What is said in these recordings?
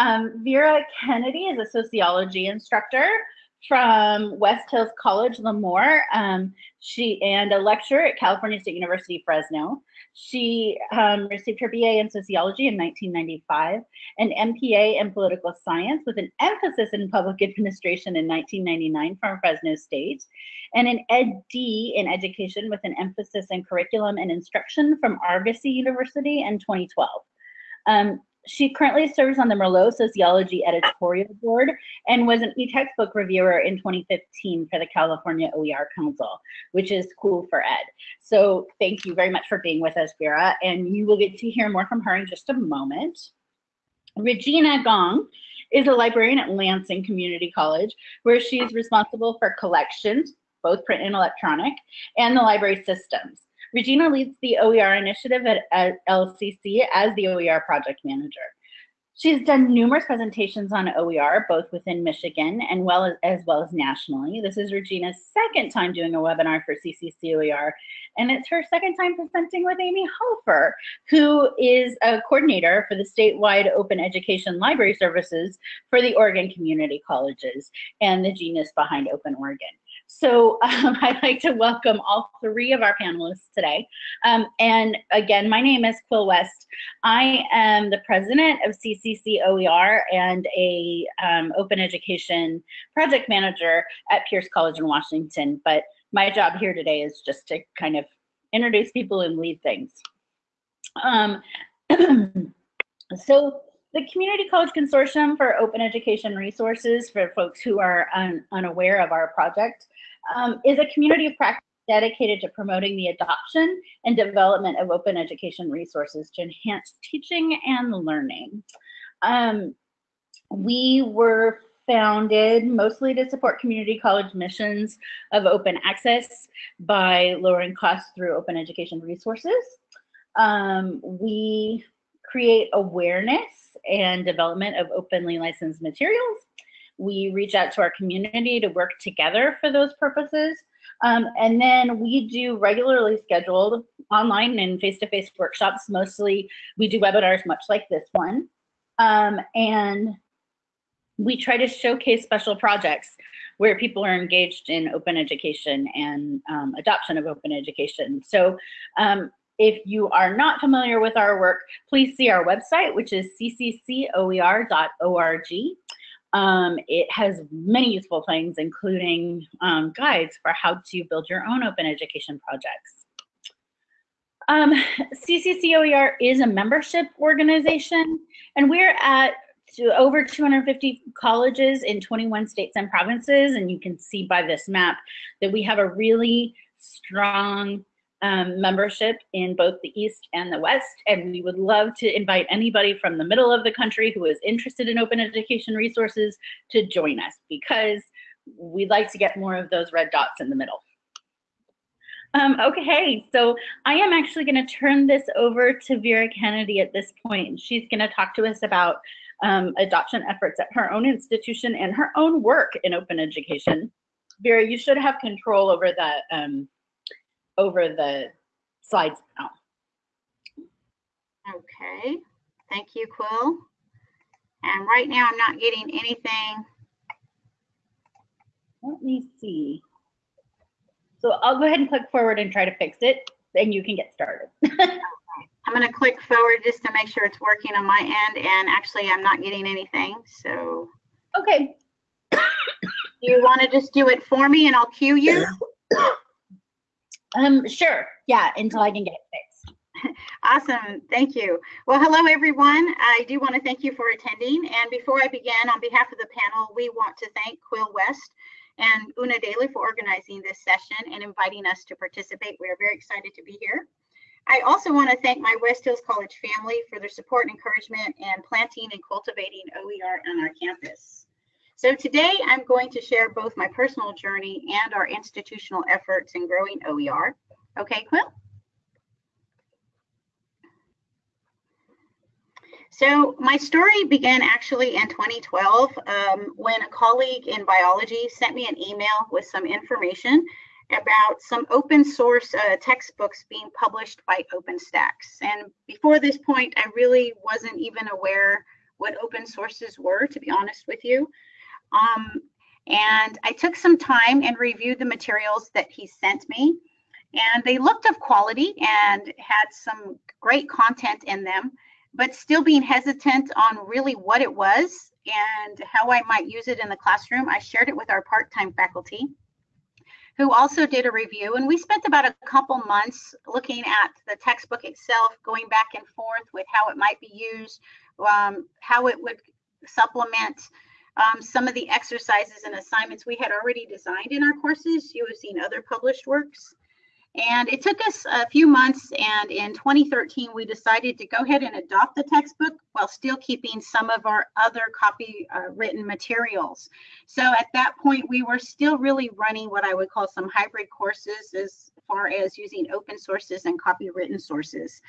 Um, Vera Kennedy is a sociology instructor from West Hills College, Lemoore. Um, she and a lecturer at California State University, Fresno. She um, received her BA in sociology in 1995, an MPA in political science with an emphasis in public administration in 1999 from Fresno State, and an EdD in education with an emphasis in curriculum and instruction from Argosy University in 2012. Um, she currently serves on the Merlot Sociology Editorial Board and was an e-textbook reviewer in 2015 for the California OER Council, which is cool for ed. So thank you very much for being with us, Vera, and you will get to hear more from her in just a moment. Regina Gong is a librarian at Lansing Community College, where she's responsible for collections, both print and electronic, and the library systems. Regina leads the OER initiative at, at LCC as the OER project manager. She's done numerous presentations on OER, both within Michigan and well as, as well as nationally. This is Regina's second time doing a webinar for CCC OER, and it's her second time presenting with Amy Hofer, who is a coordinator for the statewide open education library services for the Oregon community colleges and the genius behind Open Oregon. So um, I'd like to welcome all three of our panelists today. Um, and again, my name is Quill West. I am the president of CCC OER and a um, open education project manager at Pierce College in Washington. But my job here today is just to kind of introduce people and lead things. Um, so the Community College Consortium for Open Education Resources, for folks who are un unaware of our project, um, is a community of practice dedicated to promoting the adoption and development of open education resources to enhance teaching and learning. Um, we were founded mostly to support community college missions of open access by lowering costs through open education resources. Um, we create awareness and development of openly licensed materials we reach out to our community to work together for those purposes. Um, and then we do regularly scheduled online and face-to-face -face workshops. Mostly we do webinars much like this one. Um, and we try to showcase special projects where people are engaged in open education and um, adoption of open education. So um, if you are not familiar with our work, please see our website, which is cccoer.org. Um, it has many useful things, including um, guides for how to build your own open education projects. Um, CCCOER is a membership organization, and we're at over 250 colleges in 21 states and provinces, and you can see by this map that we have a really strong um, membership in both the East and the West, and we would love to invite anybody from the middle of the country who is interested in open education resources to join us because we'd like to get more of those red dots in the middle. Um, okay, so I am actually going to turn this over to Vera Kennedy at this point. She's going to talk to us about um, adoption efforts at her own institution and her own work in open education. Vera, you should have control over the over the slides now. Okay, thank you, Quill. And right now I'm not getting anything. Let me see. So I'll go ahead and click forward and try to fix it, and you can get started. I'm going to click forward just to make sure it's working on my end, and actually I'm not getting anything, so. Okay. you want to just do it for me and I'll cue you? Um, sure. Yeah, until I can get it fixed. Awesome. Thank you. Well, hello, everyone. I do want to thank you for attending. And before I begin, on behalf of the panel, we want to thank Quill West and Una Daly for organizing this session and inviting us to participate. We are very excited to be here. I also want to thank my West Hills College family for their support and encouragement in planting and cultivating OER on our campus. So today I'm going to share both my personal journey and our institutional efforts in growing OER. Okay, Quill? So my story began actually in 2012 um, when a colleague in biology sent me an email with some information about some open source uh, textbooks being published by OpenStax. And before this point, I really wasn't even aware what open sources were, to be honest with you. Um, and I took some time and reviewed the materials that he sent me. And they looked of quality and had some great content in them, but still being hesitant on really what it was and how I might use it in the classroom, I shared it with our part-time faculty who also did a review. And we spent about a couple months looking at the textbook itself, going back and forth with how it might be used, um, how it would supplement um, some of the exercises and assignments we had already designed in our courses You have seen other published works. And it took us a few months, and in 2013, we decided to go ahead and adopt the textbook while still keeping some of our other copy uh, written materials. So at that point, we were still really running what I would call some hybrid courses as far as using open sources and copywritten sources.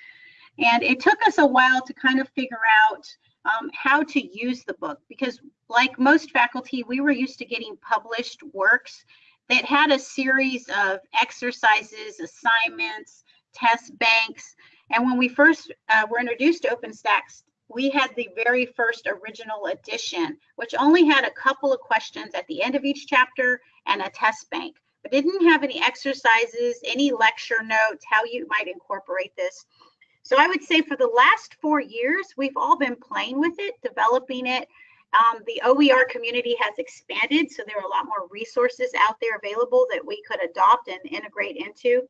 And it took us a while to kind of figure out um, how to use the book because like most faculty, we were used to getting published works that had a series of exercises, assignments, test banks. And when we first uh, were introduced to OpenStax, we had the very first original edition, which only had a couple of questions at the end of each chapter and a test bank, but didn't have any exercises, any lecture notes, how you might incorporate this. So I would say for the last four years, we've all been playing with it, developing it, um, the OER community has expanded, so there are a lot more resources out there available that we could adopt and integrate into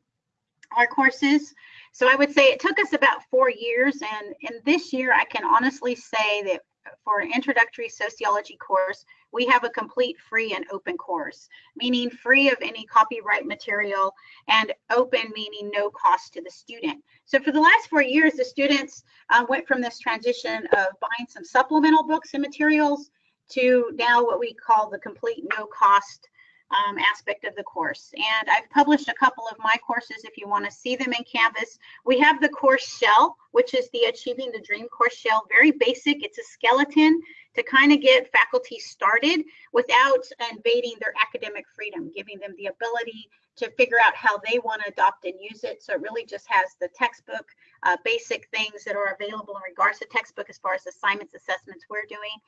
our courses. So I would say it took us about four years, and in this year, I can honestly say that for an introductory sociology course, we have a complete free and open course, meaning free of any copyright material and open meaning no cost to the student. So for the last four years, the students uh, went from this transition of buying some supplemental books and materials to now what we call the complete no cost um, aspect of the course. And I've published a couple of my courses if you want to see them in Canvas. We have the course shell, which is the Achieving the Dream course shell. Very basic. It's a skeleton to kind of get faculty started without invading their academic freedom, giving them the ability to figure out how they want to adopt and use it. So it really just has the textbook, uh, basic things that are available in regards to textbook as far as assignments, assessments we're doing.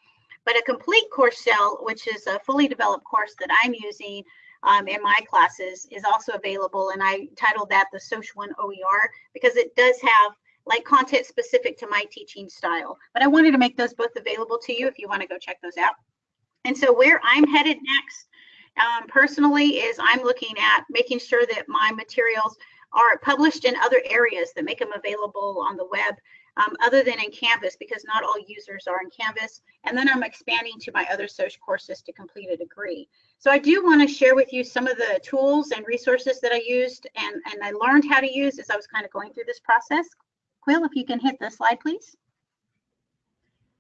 But a complete course shell, which is a fully developed course that I'm using um, in my classes, is also available. And I titled that the Social One OER because it does have like content specific to my teaching style. But I wanted to make those both available to you if you want to go check those out. And so where I'm headed next um, personally is I'm looking at making sure that my materials are published in other areas that make them available on the web um, other than in Canvas because not all users are in Canvas. And then I'm expanding to my other social courses to complete a degree. So I do want to share with you some of the tools and resources that I used and, and I learned how to use as I was kind of going through this process. Quill, if you can hit the slide, please.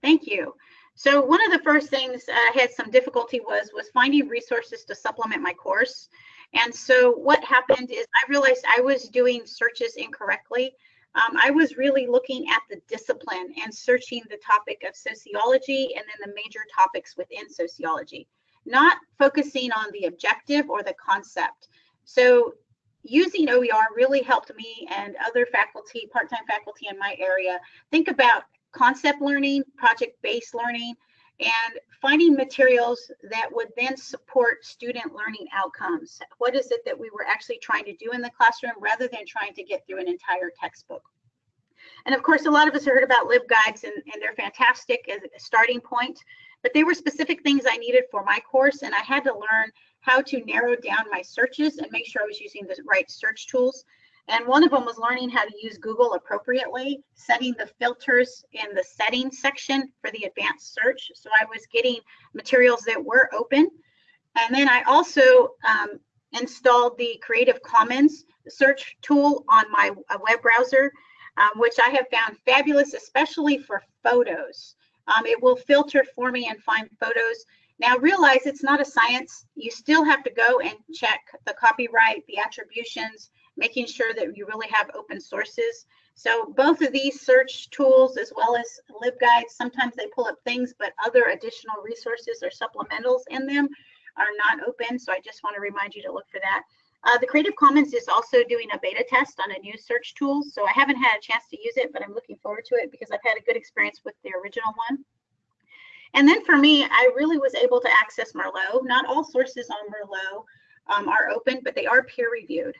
Thank you. So one of the first things I had some difficulty was was finding resources to supplement my course. And so what happened is I realized I was doing searches incorrectly um, I was really looking at the discipline and searching the topic of sociology and then the major topics within sociology, not focusing on the objective or the concept. So using OER really helped me and other faculty, part-time faculty in my area, think about concept learning, project-based learning, and finding materials that would then support student learning outcomes. What is it that we were actually trying to do in the classroom rather than trying to get through an entire textbook? And of course, a lot of us heard about LibGuides and, and they're fantastic as a starting point, but they were specific things I needed for my course and I had to learn how to narrow down my searches and make sure I was using the right search tools. And one of them was learning how to use Google appropriately, setting the filters in the settings section for the advanced search. So I was getting materials that were open. And then I also um, installed the Creative Commons search tool on my uh, web browser, um, which I have found fabulous, especially for photos. Um, it will filter for me and find photos. Now realize it's not a science. You still have to go and check the copyright, the attributions, making sure that you really have open sources. So both of these search tools as well as LibGuides, sometimes they pull up things, but other additional resources or supplementals in them are not open. So I just want to remind you to look for that. Uh, the Creative Commons is also doing a beta test on a new search tool. So I haven't had a chance to use it, but I'm looking forward to it because I've had a good experience with the original one. And then for me, I really was able to access Merlot. Not all sources on Merlot um, are open, but they are peer reviewed.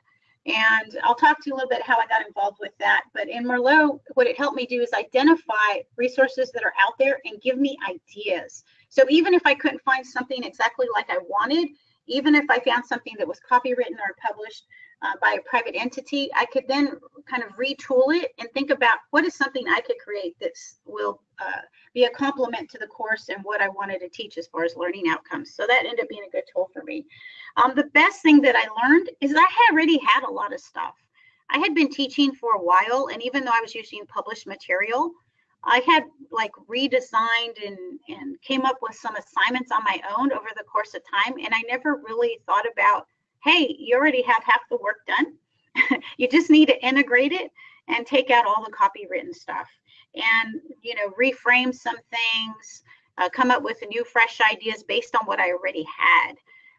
And I'll talk to you a little bit how I got involved with that. But in Merlot, what it helped me do is identify resources that are out there and give me ideas. So even if I couldn't find something exactly like I wanted, even if I found something that was copywritten or published uh, by a private entity, I could then kind of retool it and think about what is something I could create that will uh, be a complement to the course and what I wanted to teach as far as learning outcomes. So that ended up being a good tool for me. Um, the best thing that I learned is I had already had a lot of stuff. I had been teaching for a while, and even though I was using published material, I had like redesigned and, and came up with some assignments on my own over the course of time. And I never really thought about, hey, you already have half the work done. you just need to integrate it and take out all the copywritten stuff and, you know, reframe some things, uh, come up with new, fresh ideas based on what I already had.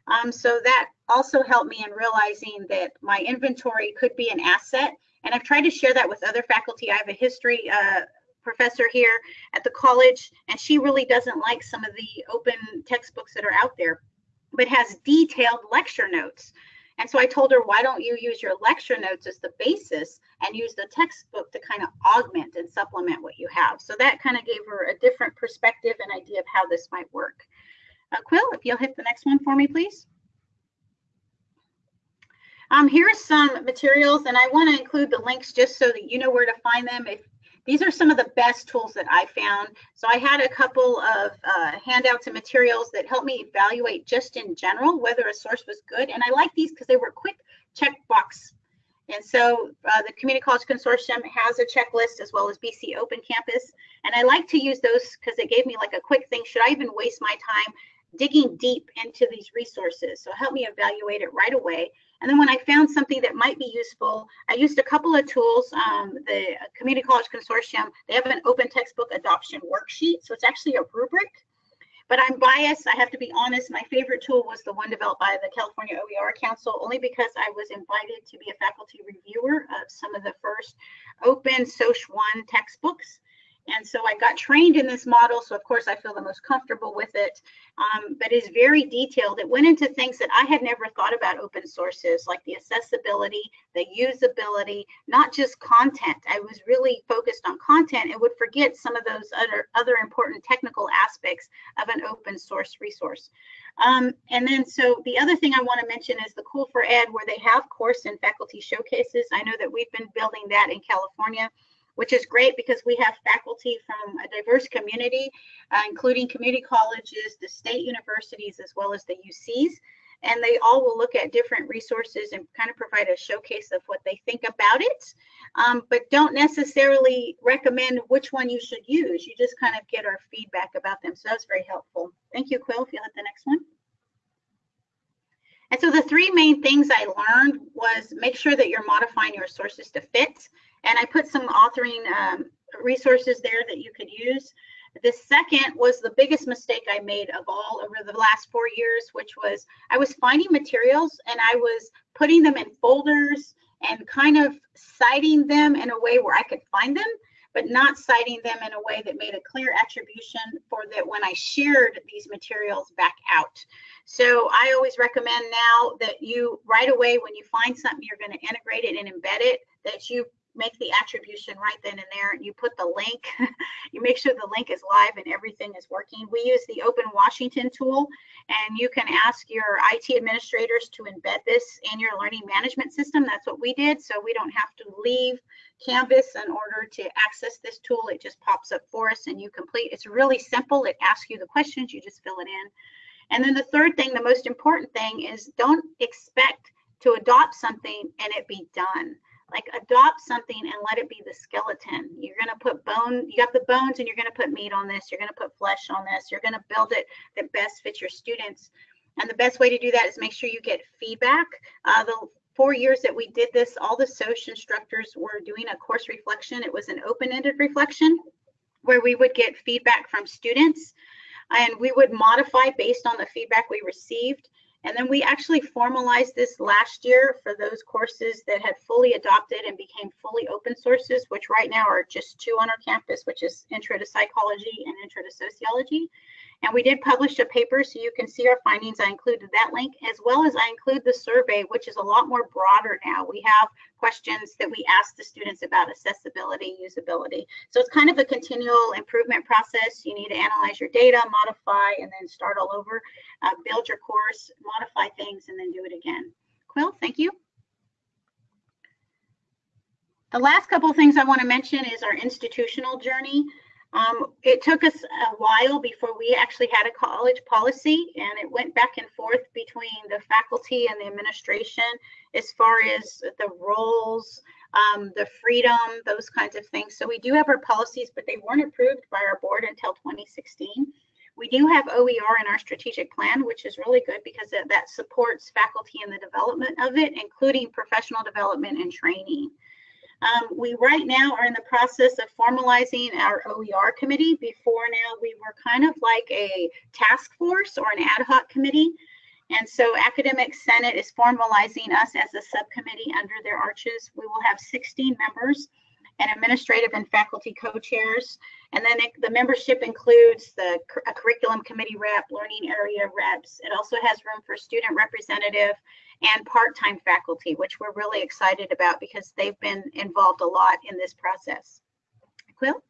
Um, so that also helped me in realizing that my inventory could be an asset. And I've tried to share that with other faculty. I have a history uh, professor here at the college, and she really doesn't like some of the open textbooks that are out there, but has detailed lecture notes. And so I told her, why don't you use your lecture notes as the basis and use the textbook to kind of augment and supplement what you have. So that kind of gave her a different perspective and idea of how this might work. Uh, Quill, if you'll hit the next one for me, please. Um, here's some materials, and I want to include the links just so that you know where to find them. If these are some of the best tools that I found. So I had a couple of uh, handouts and materials that helped me evaluate just in general whether a source was good. And I like these because they were quick checkbox. And so uh, the Community College Consortium has a checklist as well as BC Open Campus. And I like to use those because it gave me like a quick thing. Should I even waste my time digging deep into these resources? So help me evaluate it right away. And then when I found something that might be useful, I used a couple of tools. Um, the Community College Consortium, they have an open textbook adoption worksheet. So it's actually a rubric. But I'm biased. I have to be honest. My favorite tool was the one developed by the California OER Council, only because I was invited to be a faculty reviewer of some of the first open SOCH 1 textbooks. And so I got trained in this model. So of course I feel the most comfortable with it, um, but it's very detailed. It went into things that I had never thought about open sources, like the accessibility, the usability, not just content. I was really focused on content and would forget some of those other, other important technical aspects of an open source resource. Um, and then so the other thing I want to mention is the Cool for Ed, where they have course and faculty showcases. I know that we've been building that in California which is great because we have faculty from a diverse community, uh, including community colleges, the state universities, as well as the UCs. And they all will look at different resources and kind of provide a showcase of what they think about it, um, but don't necessarily recommend which one you should use. You just kind of get our feedback about them. So that's very helpful. Thank you, Quill, if you hit the next one. And so the three main things I learned was make sure that you're modifying your sources to fit. And I put some authoring um, resources there that you could use. The second was the biggest mistake I made of all over the last four years, which was I was finding materials and I was putting them in folders and kind of citing them in a way where I could find them, but not citing them in a way that made a clear attribution for that when I shared these materials back out. So I always recommend now that you right away when you find something you're going to integrate it and embed it, that you make the attribution right then and there you put the link you make sure the link is live and everything is working. We use the open washington tool and you can ask your it administrators to embed this in your learning management system. That's what we did so we don't have to leave canvas in order to access this tool. It just pops up for us and you complete. It's really simple. It asks you the questions you just fill it in. And then the third thing the most important thing is don't expect to adopt something and it be done like adopt something and let it be the skeleton. You're going to put bone, you got the bones and you're going to put meat on this. You're going to put flesh on this. You're going to build it that best fits your students. And the best way to do that is make sure you get feedback. Uh, the four years that we did this, all the social instructors were doing a course reflection. It was an open-ended reflection where we would get feedback from students and we would modify based on the feedback we received And then we actually formalized this last year for those courses that had fully adopted and became fully open sources, which right now are just two on our campus, which is Intro to Psychology and Intro to Sociology. And we did publish a paper so you can see our findings. I included that link as well as I include the survey, which is a lot more broader now. We have questions that we ask the students about accessibility, usability. So it's kind of a continual improvement process. You need to analyze your data, modify, and then start all over, uh, build your course, modify things, and then do it again. Quill, thank you. The last couple of things I want to mention is our institutional journey. Um, it took us a while before we actually had a college policy and it went back and forth between the faculty and the administration as far as the roles, um, the freedom, those kinds of things. So we do have our policies, but they weren't approved by our board until 2016. We do have OER in our strategic plan, which is really good because that supports faculty in the development of it, including professional development and training. Um, we right now are in the process of formalizing our OER committee. Before now, we were kind of like a task force or an ad hoc committee. And so Academic Senate is formalizing us as a subcommittee under their arches. We will have 16 members and administrative and faculty co-chairs. And then it, the membership includes the curriculum committee rep, learning area reps. It also has room for student representative and part-time faculty, which we're really excited about because they've been involved a lot in this process. Quill?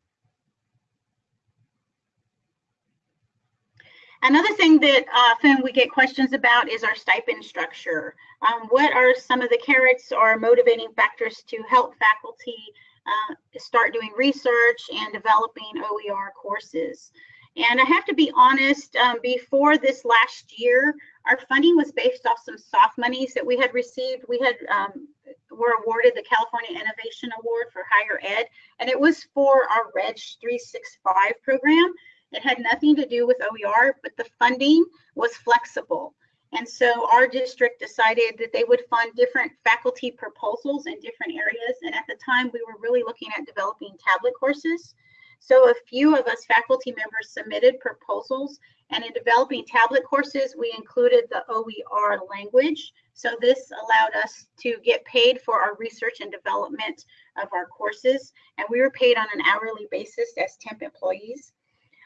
Another thing that often we get questions about is our stipend structure. Um, what are some of the carrots or motivating factors to help faculty uh, start doing research and developing OER courses? And I have to be honest, um, before this last year, our funding was based off some soft monies that we had received. We had um, were awarded the California Innovation Award for Higher Ed, and it was for our Reg 365 program. It had nothing to do with OER, but the funding was flexible. And so our district decided that they would fund different faculty proposals in different areas. And at the time, we were really looking at developing tablet courses. So a few of us faculty members submitted proposals and in developing tablet courses, we included the OER language. So this allowed us to get paid for our research and development of our courses. And we were paid on an hourly basis as temp employees.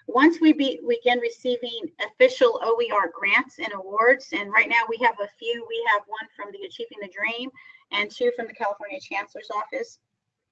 Once we be, begin receiving official OER grants and awards, and right now we have a few. We have one from the Achieving the Dream and two from the California Chancellor's Office.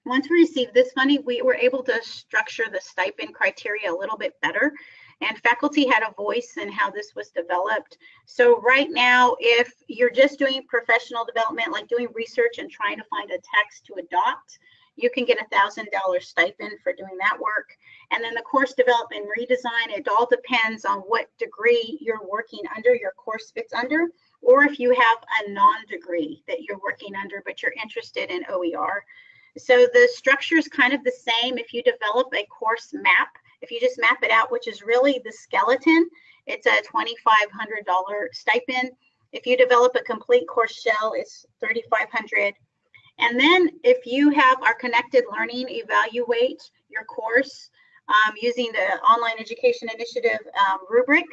Once we received this funding, we were able to structure the stipend criteria a little bit better and faculty had a voice in how this was developed. So right now, if you're just doing professional development, like doing research and trying to find a text to adopt, you can get a thousand dollar stipend for doing that work. And then the course development redesign, it all depends on what degree you're working under, your course fits under, or if you have a non-degree that you're working under, but you're interested in OER. So the structure is kind of the same. If you develop a course map, if you just map it out, which is really the skeleton, it's a $2,500 stipend. If you develop a complete course shell, it's 3,500. And then if you have our connected learning evaluate your course um, using the online education initiative um, rubric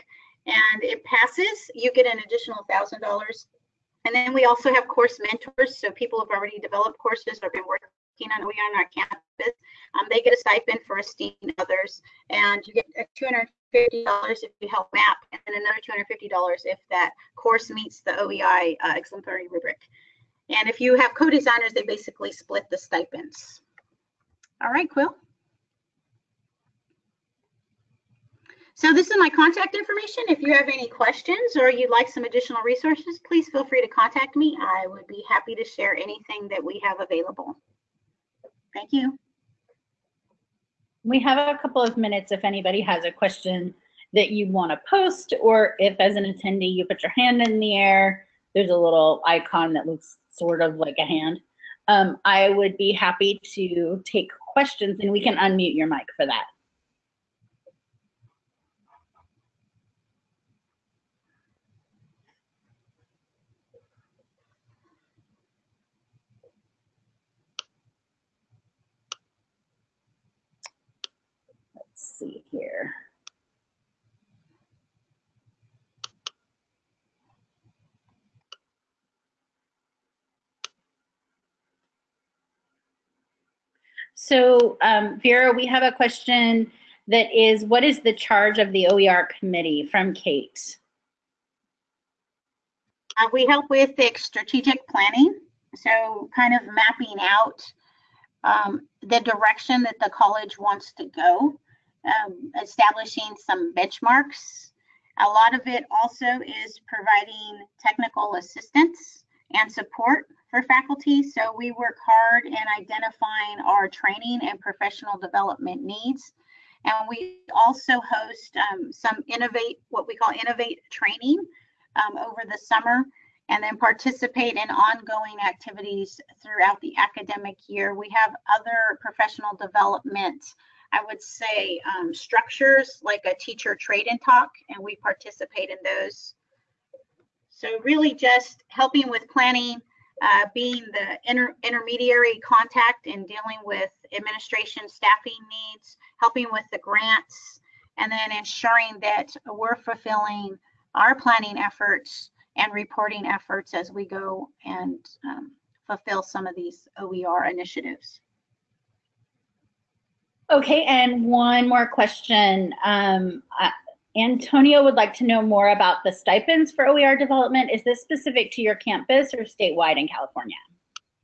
and it passes, you get an additional $1,000. And then we also have course mentors. So people have already developed courses or been working on we on our campus. Um, they get a stipend for esteeming others, and you get $250 if you help map, and another $250 if that course meets the OEI uh, exemplary rubric. And if you have co-designers, they basically split the stipends. All right, Quill. So this is my contact information. If you have any questions or you'd like some additional resources, please feel free to contact me. I would be happy to share anything that we have available. Thank you. We have a couple of minutes if anybody has a question that you want to post, or if as an attendee you put your hand in the air, there's a little icon that looks sort of like a hand. Um, I would be happy to take questions and we can unmute your mic for that. see here. So um, Vera, we have a question that is, what is the charge of the OER committee from Kate? Uh, we help with the strategic planning. So kind of mapping out um, the direction that the college wants to go, um, establishing some benchmarks. A lot of it also is providing technical assistance and support for faculty. So we work hard in identifying our training and professional development needs. And we also host um, some innovate, what we call innovate training um, over the summer and then participate in ongoing activities throughout the academic year. We have other professional development, I would say, um, structures like a teacher trade and talk, and we participate in those. So really just helping with planning, uh, being the inter intermediary contact and dealing with administration staffing needs, helping with the grants, and then ensuring that we're fulfilling our planning efforts and reporting efforts as we go and um, fulfill some of these OER initiatives. Okay, and one more question. Um, uh, Antonio would like to know more about the stipends for OER development. Is this specific to your campus or statewide in California?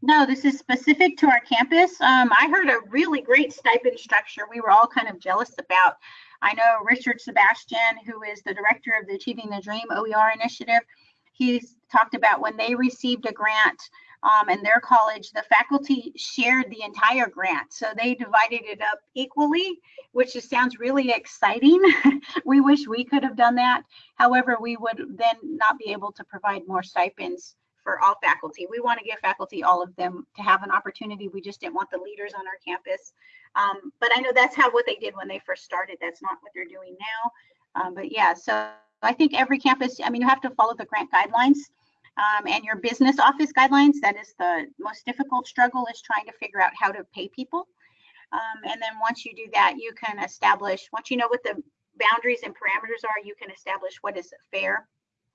No, this is specific to our campus. Um, I heard a really great stipend structure we were all kind of jealous about. I know Richard Sebastian, who is the director of the Achieving the Dream OER initiative, he's talked about when they received a grant um, in their college, the faculty shared the entire grant. So they divided it up equally, which just sounds really exciting. we wish we could have done that. However, we would then not be able to provide more stipends for all faculty. We want to give faculty all of them to have an opportunity. We just didn't want the leaders on our campus. Um, but I know that's how what they did when they first started. That's not what they're doing now. Um, but yeah, so I think every campus, I mean, you have to follow the grant guidelines um, and your business office guidelines. That is the most difficult struggle is trying to figure out how to pay people. Um, and then once you do that, you can establish, once you know what the boundaries and parameters are, you can establish what is fair.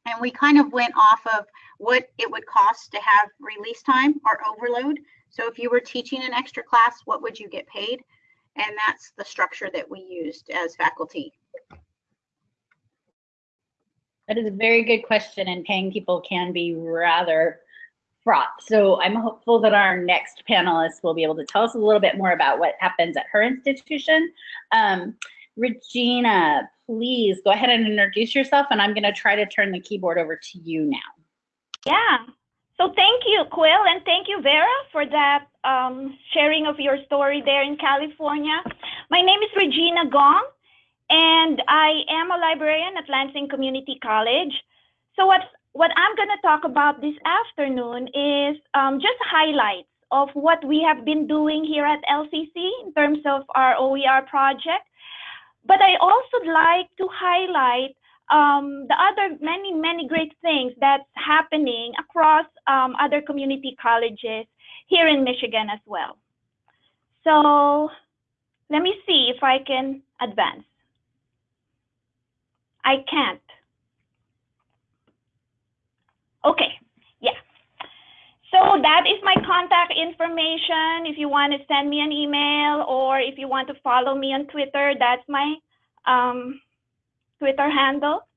And we kind of went off of what it would cost to have release time or overload. So if you were teaching an extra class, what would you get paid? And that's the structure that we used as faculty. That is a very good question, and paying people can be rather fraught. So I'm hopeful that our next panelist will be able to tell us a little bit more about what happens at her institution. Um, Regina, please go ahead and introduce yourself, and I'm going to try to turn the keyboard over to you now. Yeah. So thank you, Quill, and thank you, Vera, for that um, sharing of your story there in California. My name is Regina Gong, and I am a librarian at Lansing Community College. So what what I'm going to talk about this afternoon is um, just highlights of what we have been doing here at LCC in terms of our OER project. But I also like to highlight um, the other many, many great things that's happening across um, other community colleges here in Michigan as well. So let me see if I can advance. I can't. Okay, yeah. So that is my contact information. If you want to send me an email or if you want to follow me on Twitter, that's my um, Twitter handle.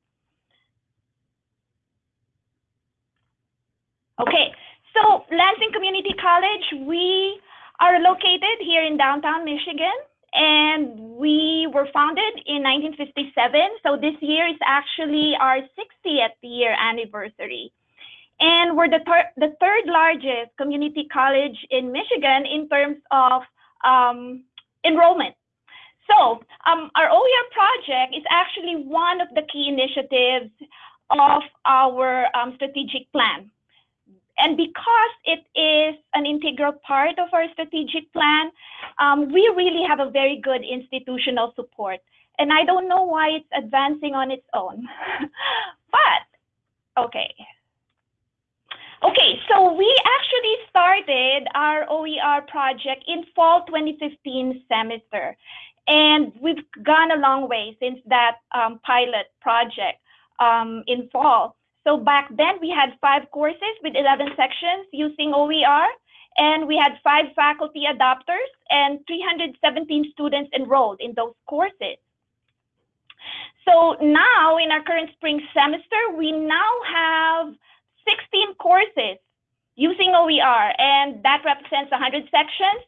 Okay, so Lansing Community College, we are located here in downtown Michigan and we were founded in 1957. So this year is actually our 60th year anniversary. And we're the, the third largest community college in Michigan in terms of um, enrollment. So um, our OER project is actually one of the key initiatives of our um, strategic plan. And because it is an integral part of our strategic plan, um, we really have a very good institutional support. And I don't know why it's advancing on its own. but, okay. Okay, so we actually started our OER project in fall 2015 semester. And we've gone a long way since that um, pilot project um, in fall. So back then we had five courses with 11 sections using OER. and we had five faculty adopters and 317 students enrolled in those courses. So now in our current spring semester, we now have 16 courses using OER, and that represents 100 sections.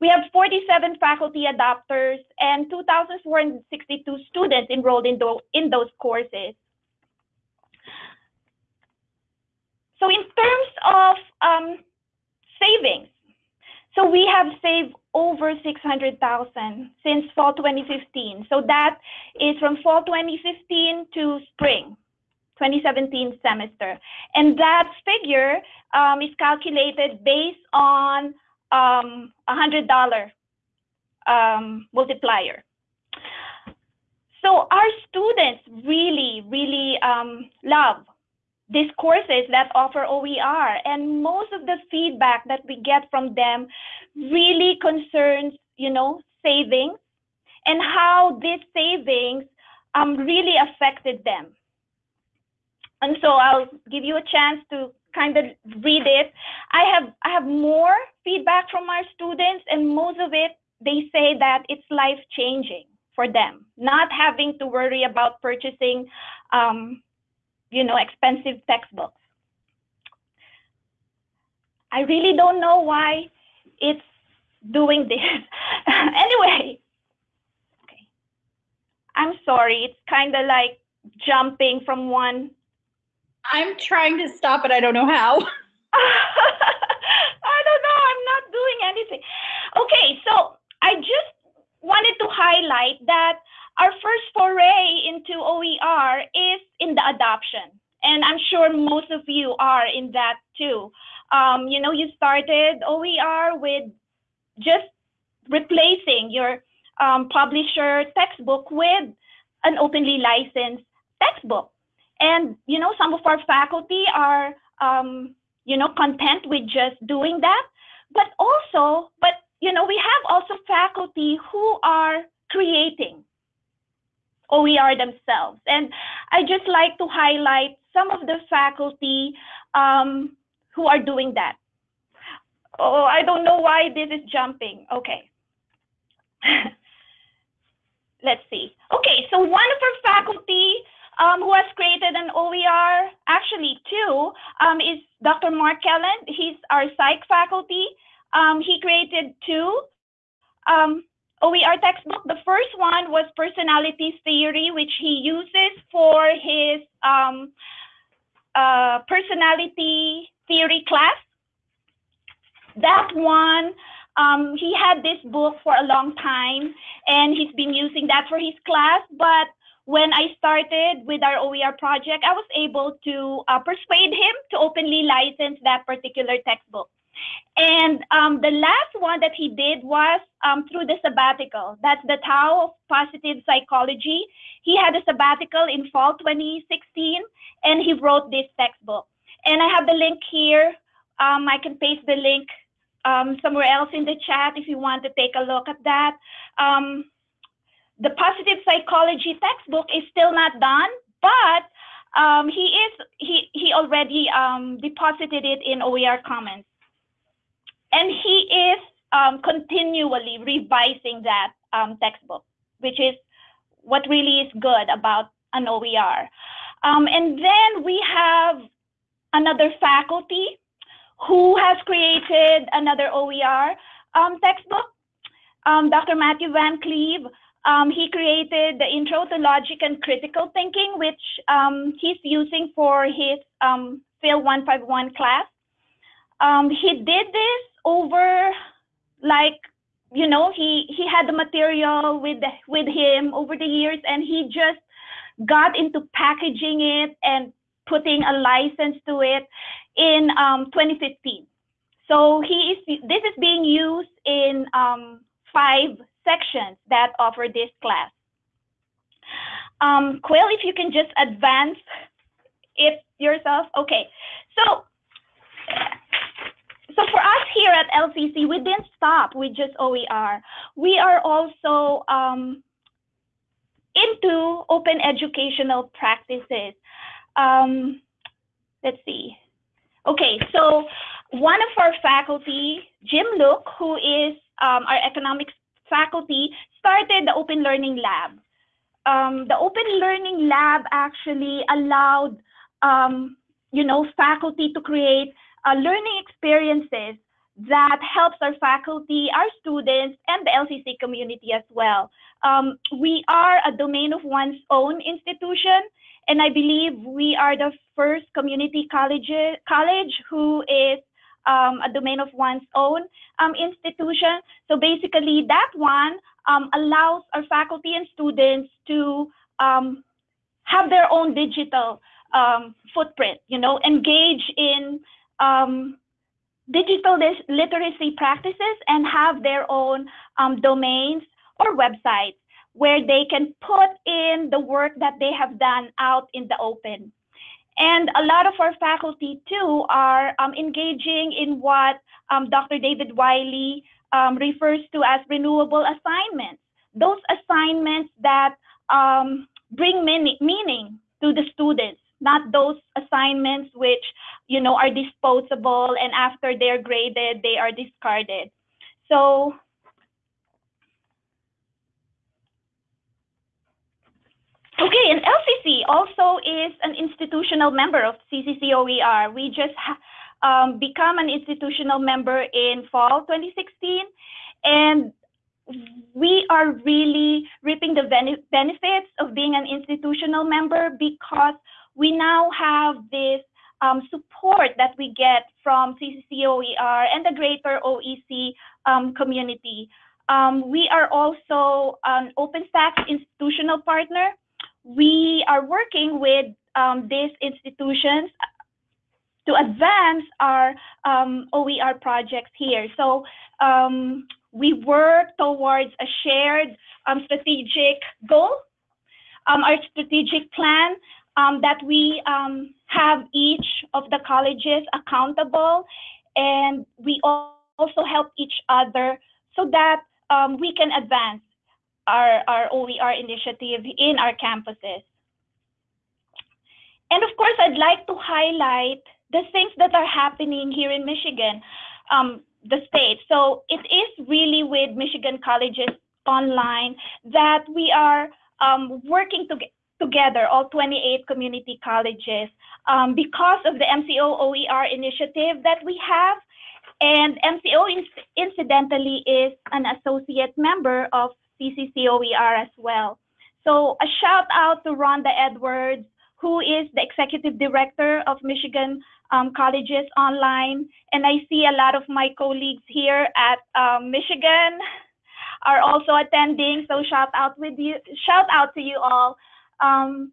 We have 47 faculty adopters and 2,462 students enrolled in, in those courses. So in terms of um, savings, so we have saved over 600,000 since fall 2015. So that is from fall 2015 to spring 2017 semester. And that figure um, is calculated based on um, $100 um, multiplier. So our students really, really um, love these courses that offer OER. And most of the feedback that we get from them really concerns, you know, savings and how these savings um, really affected them. And so I'll give you a chance to kind of read it. I have I have more feedback from our students, and most of it they say that it's life changing for them, not having to worry about purchasing um, you know, expensive textbooks. I really don't know why it's doing this. anyway, okay. I'm sorry. It's kind of like jumping from one. I'm trying to stop it. I don't know how. I don't know. I'm not doing anything. Okay, so I just wanted to highlight that our first foray into OER is in the adoption. And I'm sure most of you are in that too. Um, you know, you started OER with just replacing your um, publisher textbook with an openly licensed textbook. And, you know, some of our faculty are, um, you know, content with just doing that. But also, but, you know, we have also faculty who are creating OER themselves. And I just like to highlight some of the faculty um, who are doing that. Oh, I don't know why this is jumping. Okay. Let's see. Okay, so one of our faculty um, who has created an OER, actually two, um, is Dr. Mark Kelland. He's our psych faculty. Um, he created two. OER textbook. The first one was personality theory, which he uses for his um, uh, personality theory class. That one, um, he had this book for a long time, and he's been using that for his class. But when I started with our OER project, I was able to uh, persuade him to openly license that particular textbook. And um, the last one that he did was um, through the sabbatical. That's the Tao of Positive Psychology. He had a sabbatical in fall 2016, and he wrote this textbook. And I have the link here. Um, I can paste the link um, somewhere else in the chat if you want to take a look at that. Um, the Positive Psychology textbook is still not done, but um, he is he he already deposited it in OER Commons and he is um, continually revising that um, textbook, which is what really is good about an OER. Um, and then we have another faculty who has created another OER um, textbook. Um, Dr. Matthew Van Cleave, um, he created the Intro to Logic and Critical Thinking, which he's using for his Phil 151 class. he did this over like you know he he had the material with with him over the years and he just got into packaging it and putting a license to it in um, 2015 so he is this is being used in um, five sections that offer this class. Um, Quill, if you can just advance it yourself. Okay, so so for us here at LCC, we didn't stop with just OER. We are also um, into open educational practices. Um, let's see. Okay, so one of our faculty, Jim Luke, who is um, our economics faculty, started the Open Learning Lab. Um, the Open Learning Lab actually allowed, um, you know, faculty to create uh, learning experiences that helps our faculty, our students, and the LCC community as well. Um, we are a domain of one's own institution, and I believe we are the first community college, college who is um, a domain of one's own um, institution. So basically, that one um, allows our faculty and students to um, have their own digital um, footprint, you know, engage in um, digital literacy practices and have their own um, domains or websites where they can put in the work that they have done out in the open. And a lot of our faculty too are um, engaging in what um, Dr. David Wiley um, refers to as renewable assignments. Those assignments that um, bring meaning to the students not those assignments which you know are disposable and after they're graded they are discarded. So okay and lcc also is an institutional member of cccoer we just um, become an institutional member in fall 2016 and we are really reaping the benefits of being an institutional member because we now have this um, support that we get from CCCOER and the greater OEC um, community. Um, we are also an OpenStax institutional partner. We are working with um, these institutions to advance our um, OER projects here. So um, we work towards a shared strategic goal, our strategic plan um, that we um, have each of the colleges accountable and we also help each other so that um, we can advance our, our OER initiative in our campuses. And of course, I'd like to highlight the things that are happening here in Michigan, um, the state. So it is really with Michigan Colleges Online that we are um, working to, together, all 28 community colleges, um, because of the MCO OER initiative that we have. And MCO incidentally is an associate member of CCCOER as well. So a shout out to Rhonda Edwards, who is the executive director of Michigan um, Colleges Online. And I see a lot of my colleagues here at um, Michigan are also attending. So shout out with you, shout out to you all. Um,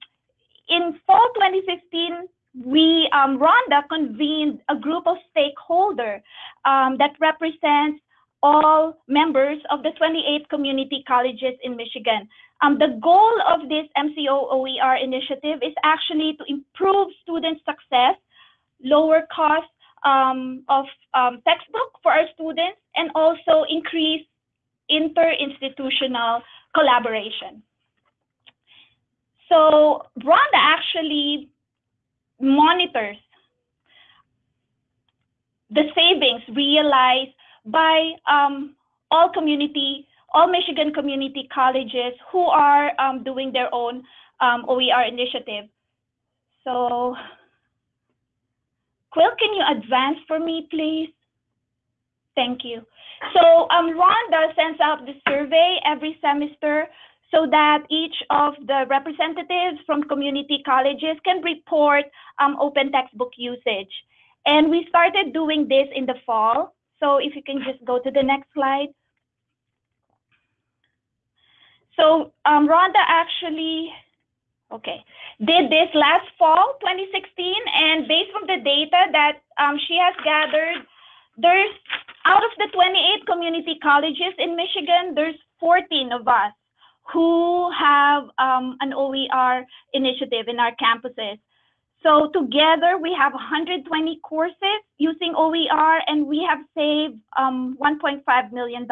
in fall 2015, we, um, Rhonda convened a group of stakeholders um, that represents all members of the 28 community colleges in Michigan. Um, the goal of this MCO OER initiative is actually to improve student success, lower cost um, of um, textbook for our students, and also increase inter-institutional collaboration. So Rhonda actually monitors the savings realized by um, all community, all Michigan community colleges who are um, doing their own um, OER initiative. So, Quill, can you advance for me, please? Thank you. So um, Rhonda sends out the survey every semester so that each of the representatives from community colleges can report um, open textbook usage. And we started doing this in the fall. So if you can just go to the next slide. So um, Rhonda actually, okay, did this last fall, 2016, and based on the data that um, she has gathered, there's out of the 28 community colleges in Michigan, there's 14 of us who have um, an OER initiative in our campuses. So together we have 120 courses using OER and we have saved um, $1.5 million.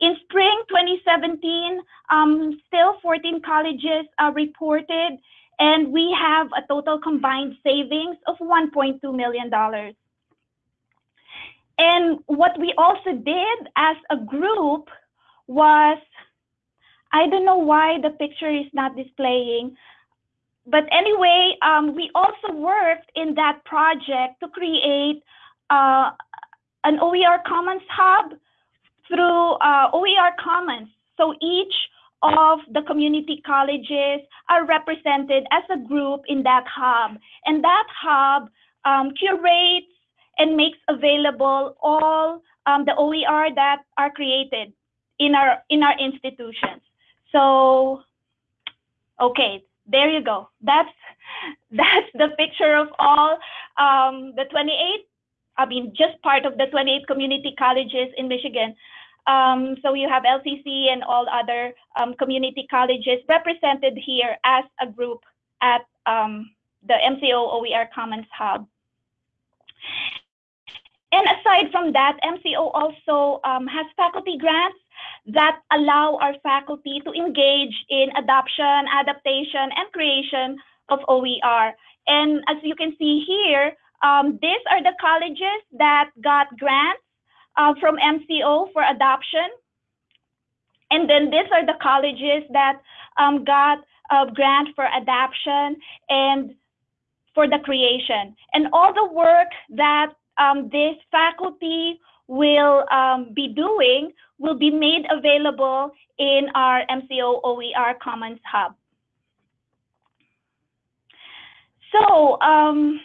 In spring 2017, um, still 14 colleges are reported and we have a total combined savings of $1.2 million. and what we also did as a group was, I don't know why the picture is not displaying, but anyway, um, we also worked in that project to create uh, an OER Commons hub through uh, OER Commons. So each of the community colleges are represented as a group in that hub. And that hub um, curates and makes available all um, the OER that are created in our in our institutions. So, okay, there you go. That's that's the picture of all um, the 28. I mean, just part of the 28 community colleges in Michigan. Um, so you have LCC and all other um, community colleges represented here as a group at um, the MCO OER Commons Hub. And aside from that, MCO also um, has faculty grants that allow our faculty to engage in adoption, adaptation, and creation of OER. And as you can see here, um, these are the colleges that got grants uh, from MCO for adoption. And then these are the colleges that um, got a grant for adoption and for the creation. And all the work that um, this faculty will um, be doing will be made available in our MCO OER Commons Hub. So um,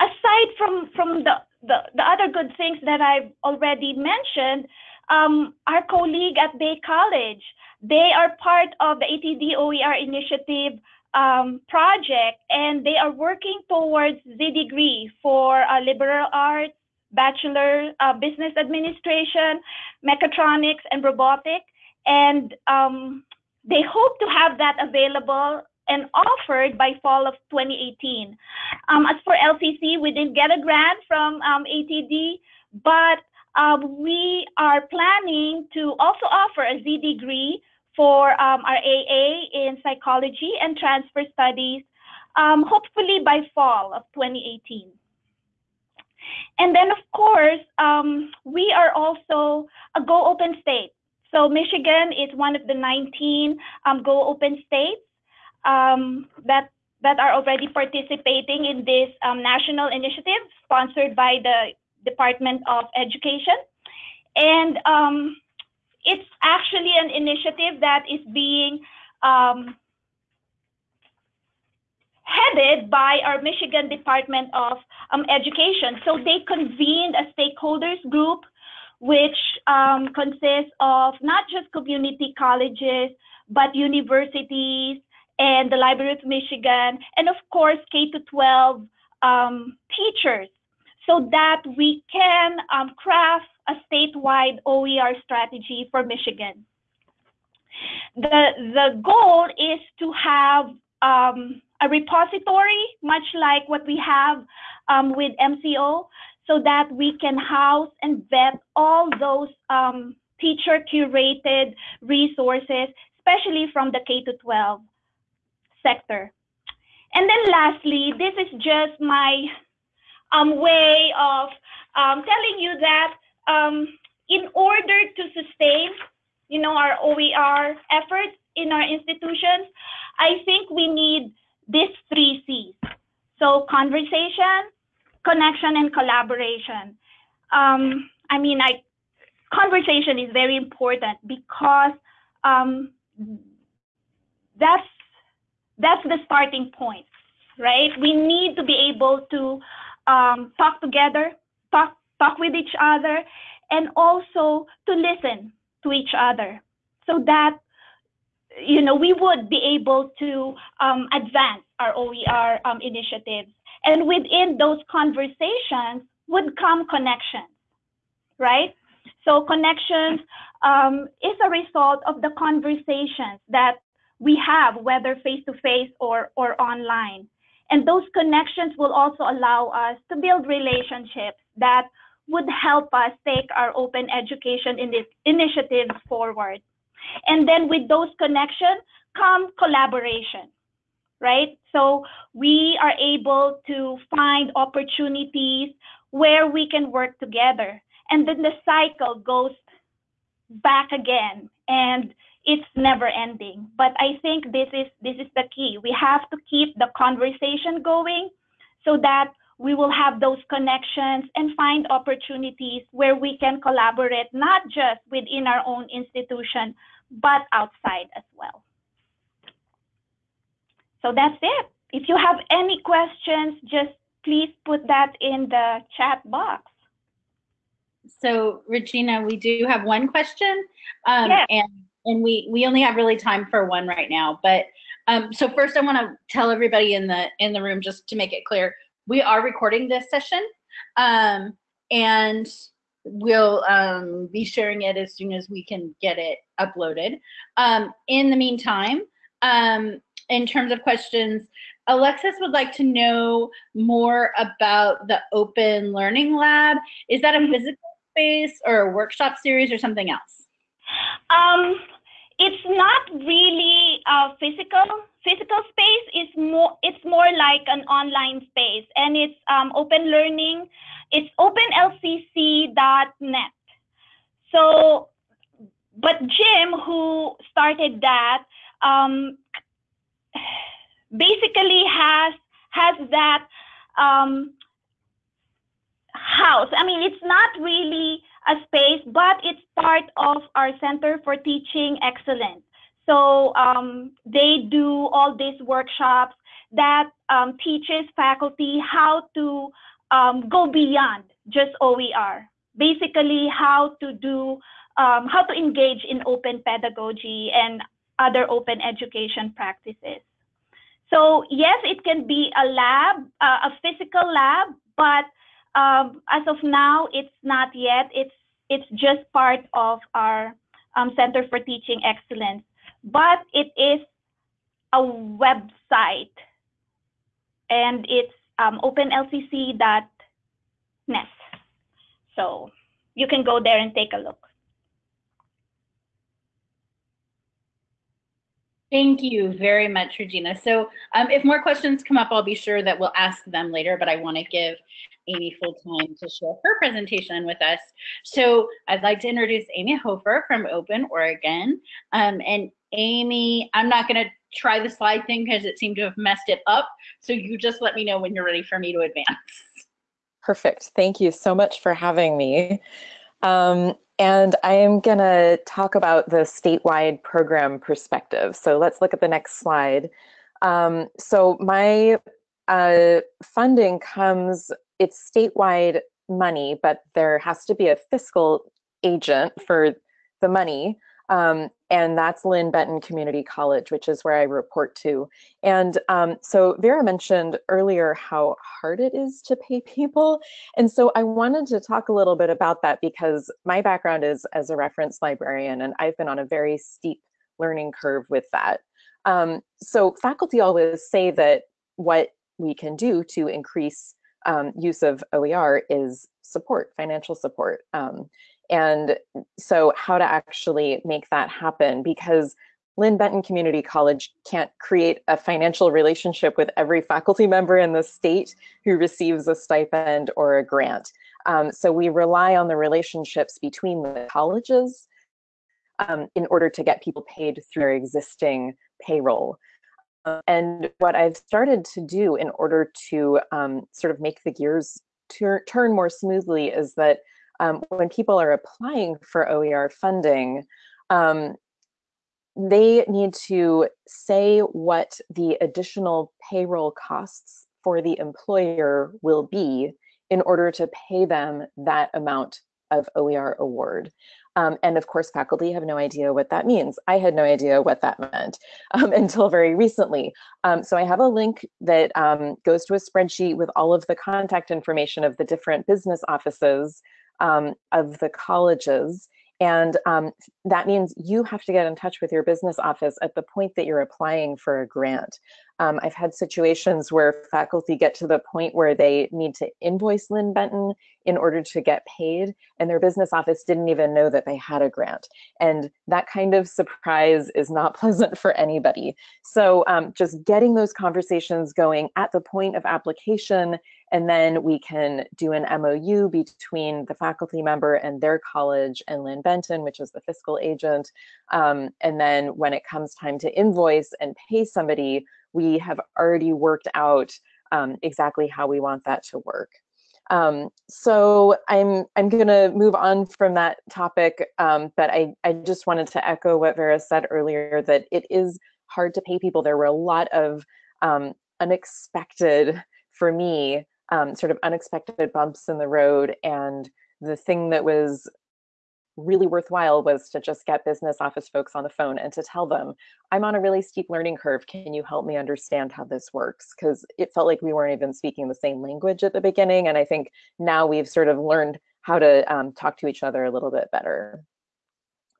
aside from, from the, the, the, other good things that I've already mentioned, um, our colleague at Bay College, they are part of the ATD OER initiative um, project, and they are working towards the degree for uh, liberal arts, bachelor uh, business administration, mechatronics, and robotics. And um, they hope to have that available and offered by fall of 2018. Um, as for LCC, we didn't get a grant from um, ATD, but uh, we are planning to also offer a Z degree for um, our AA in psychology and transfer studies, um, hopefully by fall of 2018. And then, of course, um, we are also a Go Open state. So Michigan is one of the 19 um, Go Open states um, that that are already participating in this um, national initiative sponsored by the Department of Education. And it's actually an initiative that is being um, headed by our Michigan Department of um, Education. So they convened a stakeholders group, which um, consists of not just community colleges, but universities and the Library of Michigan, and of course, K to 12 um, teachers, so that we can um, craft a statewide OER strategy for Michigan. The, the goal is to have um, a repository, much like what we have um, with MCO, so that we can house and vet all those um, teacher curated resources, especially from the K to 12 sector. And then lastly, this is just my um, way of um, telling you that um, in order to sustain, you know, our OER efforts in our institutions, I think we need these three C's. So conversation, connection, and collaboration. Um, I mean, I conversation is very important because um, that's that's the starting point, right? We need to be able to um, talk together, talk talk with each other, and also to listen to each other so that you know we would be able to um, advance our OER um, initiatives. And within those conversations would come connections, right? So connections um, is a result of the conversations that we have, whether face to face or or online. And those connections will also allow us to build relationships that would help us take our open education in initiatives forward. And then with those connections come collaboration, right? So we are able to find opportunities where we can work together. and then the cycle goes back again and it's never ending but i think this is this is the key we have to keep the conversation going so that we will have those connections and find opportunities where we can collaborate not just within our own institution but outside as well so that's it if you have any questions just please put that in the chat box so Regina, we do have one question, um, Yes. and and we we only have really time for one right now. But um, so first, I want to tell everybody in the in the room just to make it clear, we are recording this session, um, and we'll um, be sharing it as soon as we can get it uploaded. Um, in the meantime, um, in terms of questions, Alexis would like to know more about the Open Learning Lab. Is that a physical space or a workshop series or something else? Um, it's not really a physical physical space. It's more it's more like an online space, and it's um, open learning. It's openlcc.net. So, but Jim, who started that, um, basically has has that um, house. I mean, it's not really a space, but it's part of our Center for Teaching Excellence. So um, they do all these workshops that um, teaches faculty how to um, go beyond just OER. Basically, how to do, um, how to engage in open pedagogy and other open education practices. So yes, it can be a lab, uh, a physical lab, but um, as of now, it's not yet. It's it's just part of our um, Center for Teaching Excellence, but it is a website, and it's um, openlcc.net. So you can go there and take a look. Thank you very much, Regina. So um, if more questions come up, I'll be sure that we'll ask them later, but I want to give Amy full time to share her presentation with us. So I'd like to introduce Amy Hofer from Open Oregon. Um, and Amy, I'm not going to try the slide thing because it seemed to have messed it up. So you just let me know when you're ready for me to advance. Perfect. Thank you so much for having me. Um, and I am going to talk about the statewide program perspective. So let's look at the next slide. Um, so my uh, funding comes, it's statewide money, but there has to be a fiscal agent for the money. Um, and that's Linn-Benton Community College, which is where I report to. And um, so Vera mentioned earlier how hard it is to pay people. And so I wanted to talk a little bit about that because my background is as a reference librarian, and I've been on a very steep learning curve with that. Um, so faculty always say that what we can do to increase um, use of OER is support, financial support. Um, and so how to actually make that happen because Linn-Benton Community College can't create a financial relationship with every faculty member in the state who receives a stipend or a grant. Um, so we rely on the relationships between the colleges um, in order to get people paid through their existing payroll. Uh, and what I've started to do in order to um, sort of make the gears turn more smoothly is that um, when people are applying for OER funding, um, they need to say what the additional payroll costs for the employer will be in order to pay them that amount of OER award. Um, and of course, faculty have no idea what that means. I had no idea what that meant um, until very recently. Um, so I have a link that um, goes to a spreadsheet with all of the contact information of the different business offices um, of the colleges. And um, that means you have to get in touch with your business office at the point that you're applying for a grant. Um, I've had situations where faculty get to the point where they need to invoice Linn-Benton in order to get paid, and their business office didn't even know that they had a grant. And that kind of surprise is not pleasant for anybody. So um, just getting those conversations going at the point of application, and then we can do an MOU between the faculty member and their college and Linn-Benton, which is the fiscal agent. Um, and then when it comes time to invoice and pay somebody, we have already worked out um, exactly how we want that to work. Um, so I'm I'm going to move on from that topic, um, but I, I just wanted to echo what Vera said earlier, that it is hard to pay people. There were a lot of um, unexpected, for me, um, sort of unexpected bumps in the road. And the thing that was really worthwhile was to just get business office folks on the phone and to tell them, I'm on a really steep learning curve. Can you help me understand how this works? Because it felt like we weren't even speaking the same language at the beginning. And I think now we've sort of learned how to um, talk to each other a little bit better.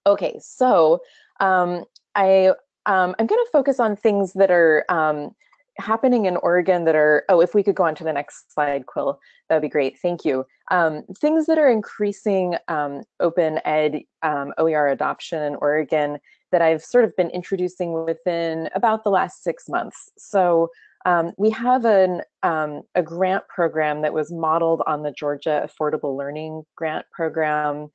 Okay, so um, I, um, I'm going to focus on things that are um, happening in Oregon that are, oh, if we could go on to the next slide, Quill, that would be great. Thank you. Um, things that are increasing um, open ed um, OER adoption in Oregon that I've sort of been introducing within about the last six months. So um, we have an, um, a grant program that was modeled on the Georgia Affordable Learning Grant Program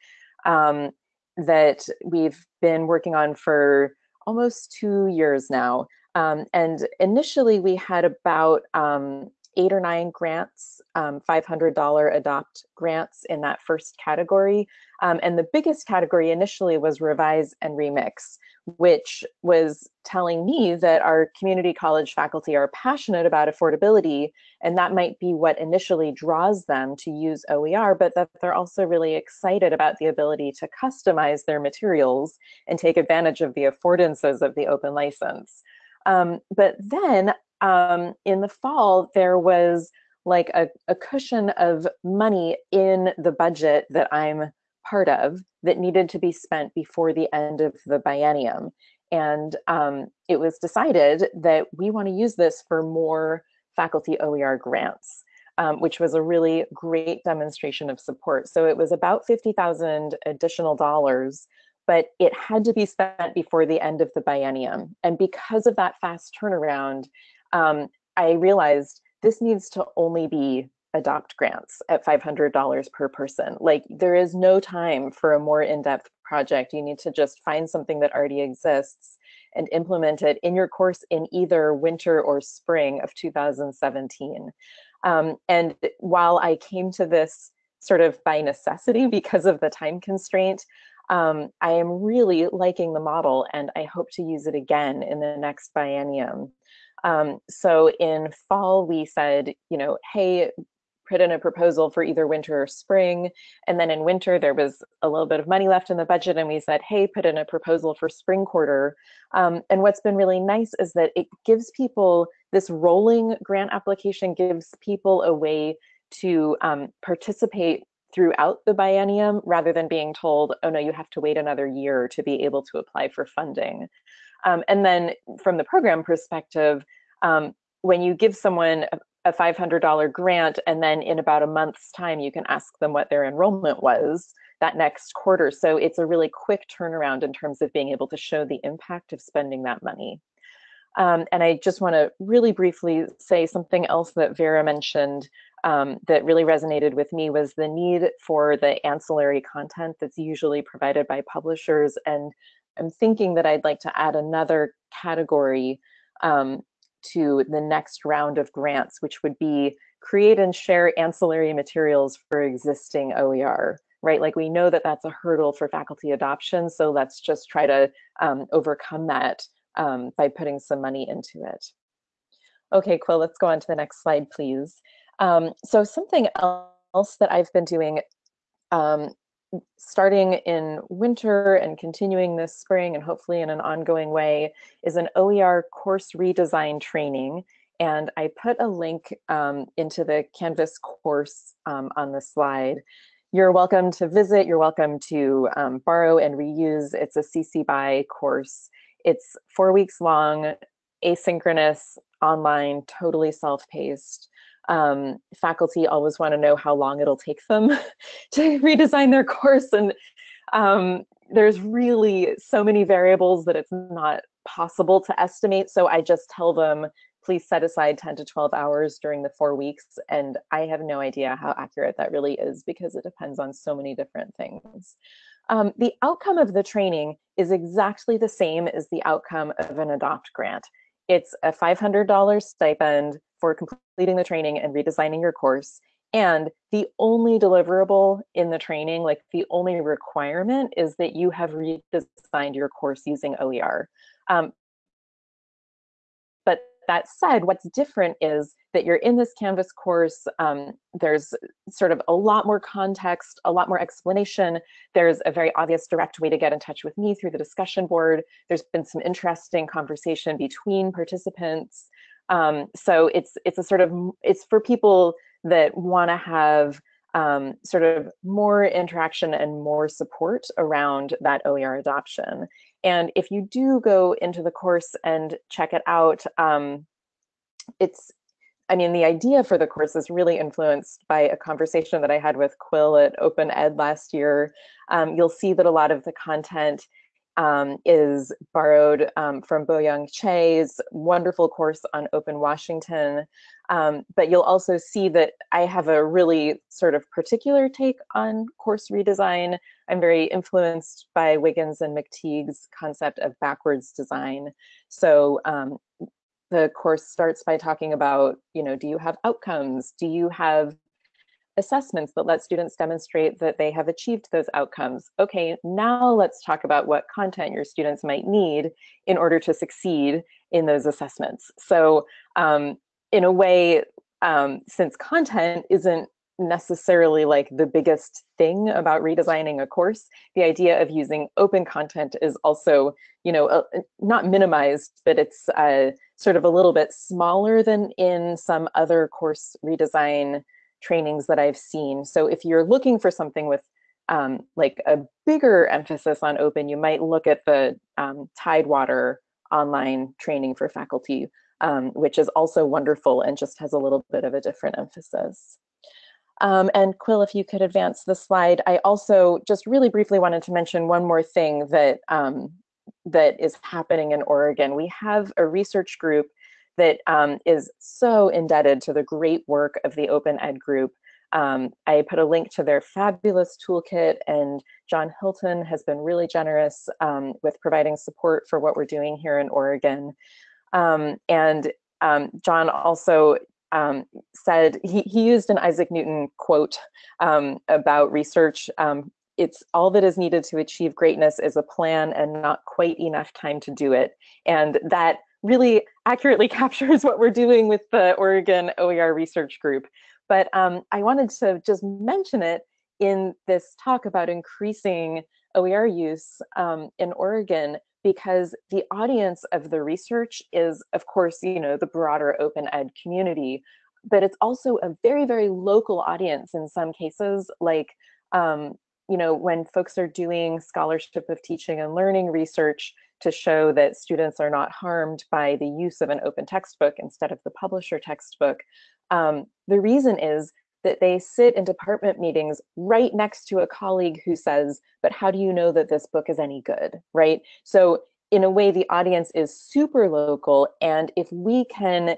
that we've been working on for almost two years now. Um, and initially we had about um, eight or nine grants, um, $500 adopt grants in that first category. Um, and the biggest category initially was revise and remix, which was telling me that our community college faculty are passionate about affordability, and that might be what initially draws them to use OER, but that they're also really excited about the ability to customize their materials and take advantage of the affordances of the open license. Um, but then um, in the fall, there was like a, a cushion of money in the budget that I'm part of that needed to be spent before the end of the biennium. And um, it was decided that we want to use this for more faculty OER grants, um, which was a really great demonstration of support. So it was about 50,000 additional dollars but it had to be spent before the end of the biennium. And because of that fast turnaround, um, I realized this needs to only be adopt grants at $500 per person. Like there is no time for a more in-depth project. You need to just find something that already exists and implement it in your course in either winter or spring of 2017. Um, and while I came to this sort of by necessity because of the time constraint, um, I am really liking the model and I hope to use it again in the next biennium. Um, so in fall, we said, you know, hey, put in a proposal for either winter or spring. And then in winter, there was a little bit of money left in the budget and we said, hey, put in a proposal for spring quarter. Um, and what's been really nice is that it gives people, this rolling grant application gives people a way to um, participate throughout the biennium rather than being told, oh no, you have to wait another year to be able to apply for funding. Um, and then from the program perspective, um, when you give someone a, a $500 grant and then in about a month's time, you can ask them what their enrollment was that next quarter. So it's a really quick turnaround in terms of being able to show the impact of spending that money. Um, and I just want to really briefly say something else that Vera mentioned um, that really resonated with me was the need for the ancillary content that's usually provided by publishers. And I'm thinking that I'd like to add another category um, to the next round of grants, which would be create and share ancillary materials for existing OER, right? Like we know that that's a hurdle for faculty adoption, so let's just try to um, overcome that um, by putting some money into it. Okay, Quill, let's go on to the next slide, please. Um, so something else that I've been doing um, starting in winter and continuing this spring and hopefully in an ongoing way is an OER course redesign training. And I put a link um, into the Canvas course um, on the slide. You're welcome to visit, you're welcome to um, borrow and reuse. It's a CC BY course. It's four weeks long, asynchronous, online, totally self-paced. Um, faculty always want to know how long it'll take them to redesign their course. And um, there's really so many variables that it's not possible to estimate. So I just tell them, please set aside 10 to 12 hours during the four weeks. And I have no idea how accurate that really is because it depends on so many different things. Um, the outcome of the training is exactly the same as the outcome of an adopt grant. It's a $500 stipend for completing the training and redesigning your course. And the only deliverable in the training, like the only requirement is that you have redesigned your course using OER. Um, but that said, what's different is that you're in this Canvas course. Um, there's sort of a lot more context, a lot more explanation. There's a very obvious direct way to get in touch with me through the discussion board. There's been some interesting conversation between participants. Um, so it's it's a sort of it's for people that want to have um, sort of more interaction and more support around that OER adoption. And if you do go into the course and check it out, um, it's I mean, the idea for the course is really influenced by a conversation that I had with Quill at Open Ed last year. Um, you'll see that a lot of the content um, is borrowed um, from Boyoung Chae's wonderful course on Open Washington. Um, but you'll also see that I have a really sort of particular take on course redesign. I'm very influenced by Wiggins and McTighe's concept of backwards design. So um, the course starts by talking about, you know, do you have outcomes? Do you have assessments that let students demonstrate that they have achieved those outcomes. Okay, now let's talk about what content your students might need in order to succeed in those assessments. So um, in a way, um, since content isn't necessarily like the biggest thing about redesigning a course, the idea of using open content is also, you know, uh, not minimized, but it's uh, sort of a little bit smaller than in some other course redesign trainings that I've seen. So if you're looking for something with um, like a bigger emphasis on open, you might look at the um, Tidewater online training for faculty, um, which is also wonderful and just has a little bit of a different emphasis. Um, and Quill, if you could advance the slide, I also just really briefly wanted to mention one more thing that um, that is happening in Oregon. We have a research group that um, is so indebted to the great work of the Open Ed group. Um, I put a link to their fabulous toolkit and John Hilton has been really generous um, with providing support for what we're doing here in Oregon. Um, and um, John also um, said, he, he used an Isaac Newton quote about research it's all that is needed to achieve greatness is a plan and not quite enough time to do it. And that really accurately captures what we're doing with the Oregon OER research group. But um, I wanted to just mention it in this talk about increasing OER use um, in Oregon because the audience of the research is, of course, you know, the broader open ed community, but it's also a very, very local audience in some cases, like, um, you know, when folks are doing scholarship of teaching and learning research, to show that students are not harmed by the use of an open textbook instead of the publisher textbook. Um, the reason is that they sit in department meetings right next to a colleague who says, but how do you know that this book is any good, right? So in a way, the audience is super local. And if we can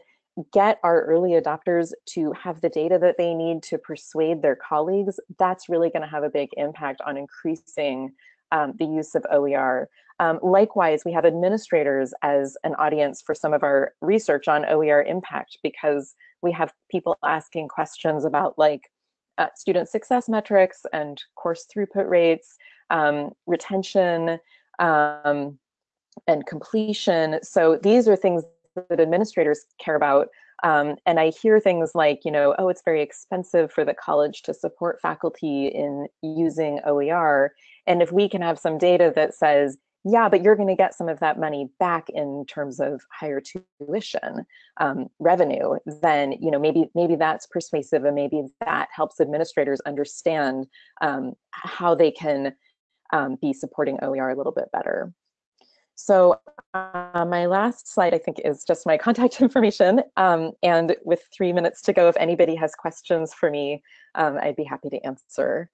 get our early adopters to have the data that they need to persuade their colleagues, that's really gonna have a big impact on increasing um, the use of OER. Um, likewise, we have administrators as an audience for some of our research on OER impact because we have people asking questions about like uh, student success metrics and course throughput rates, um, retention, um, and completion. So these are things that administrators care about. Um, and I hear things like, you know, oh, it's very expensive for the college to support faculty in using OER. And if we can have some data that says, yeah, but you're going to get some of that money back in terms of higher tuition um, revenue, then you know maybe maybe that's persuasive, and maybe that helps administrators understand um, how they can um, be supporting OER a little bit better. So uh, my last slide, I think, is just my contact information. Um, and with three minutes to go, if anybody has questions for me, um, I'd be happy to answer.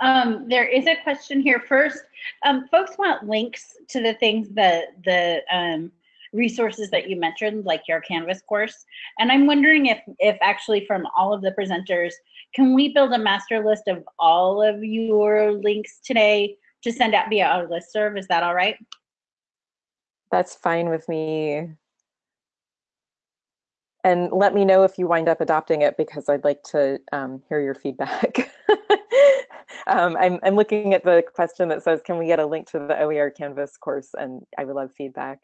Um, there is a question here first. Um, folks want links to the things that the um, resources that you mentioned, like your Canvas course. And I'm wondering if, if actually from all of the presenters, can we build a master list of all of your links today to send out via our listserv? Is that all right? That's fine with me. And let me know if you wind up adopting it because I'd like to um, hear your feedback. um, I'm, I'm looking at the question that says, can we get a link to the OER Canvas course? And I would love feedback.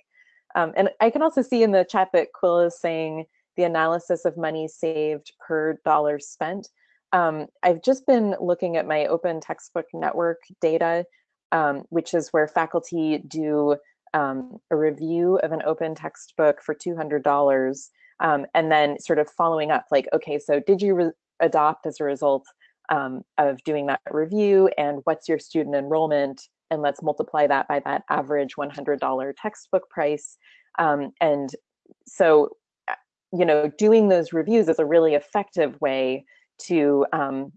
Um, and I can also see in the chat that Quill is saying the analysis of money saved per dollar spent. Um, I've just been looking at my Open Textbook Network data, um, which is where faculty do um, a review of an open textbook for $200 um, and then sort of following up like, okay, so did you adopt as a result um, of doing that review and what's your student enrollment and let's multiply that by that average $100 textbook price. Um, and so, uh, you know, doing those reviews is a really effective way to um,